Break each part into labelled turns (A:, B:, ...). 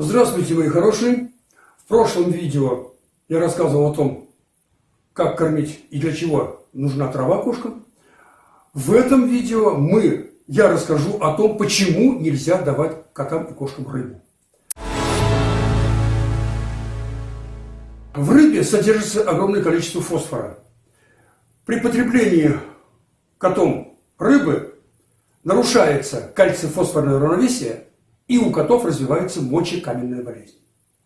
A: Здравствуйте, мои хорошие! В прошлом видео я рассказывал о том, как кормить и для чего нужна трава кошкам. В этом видео мы, я расскажу о том, почему нельзя давать котам и кошкам рыбу. В рыбе содержится огромное количество фосфора. При потреблении котом рыбы нарушается кальций-фосфорное равновесие, и у котов развивается мочекаменная болезнь.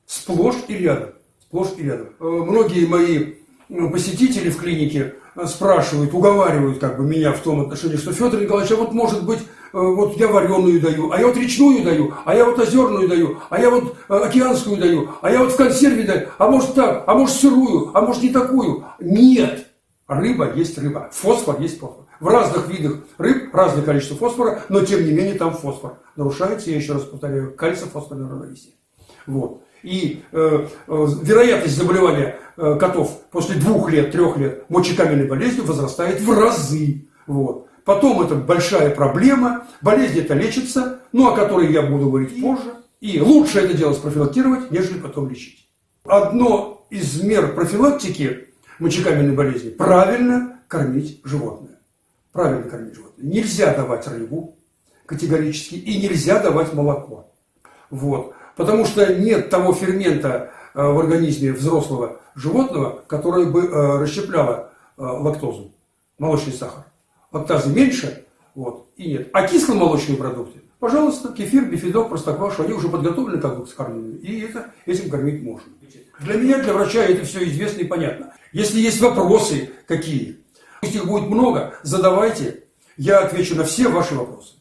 A: Сплошь и рядом. Сплошь и рядом. Э, многие мои э, посетители в клинике э, спрашивают, уговаривают как бы меня в том отношении, что Федор Николаевич, а вот может быть, вот я вареную даю, а я вот речную даю, а я вот озерную даю, а я вот океанскую даю, а я вот в консерве даю, а может так, а может сырую, а может не такую. Нет! Рыба есть рыба, фосфор есть фосфор. В разных видах рыб разное количество фосфора, но тем не менее там фосфор. Нарушается, я еще раз повторяю, кальций-фосфорное равновесие. Вот. И э, э, вероятность заболевания э, котов после двух лет, трех лет мочекаменной болезнью возрастает в разы. Вот. Потом это большая проблема, болезнь это лечится, ну о которой я буду говорить позже. И лучше это дело спрофилактировать, нежели потом лечить. Одно из мер профилактики мочекаменной болезни – правильно кормить животное. Правильно кормить животное. Нельзя давать рыбу категорически и нельзя давать молоко. Вот. Потому что нет того фермента э, в организме взрослого животного, которое бы э, расщепляло э, лактозу, молочный сахар. Лактазы меньше, вот, и нет. А кисломолочные продукты, пожалуйста, кефир, бифидок, простоквашу, они уже подготовлены как бы к скармливанию, и это, этим кормить можно. Для меня, для врача это все известно и понятно. Если есть вопросы какие, если их будет много, задавайте, я отвечу на все ваши вопросы.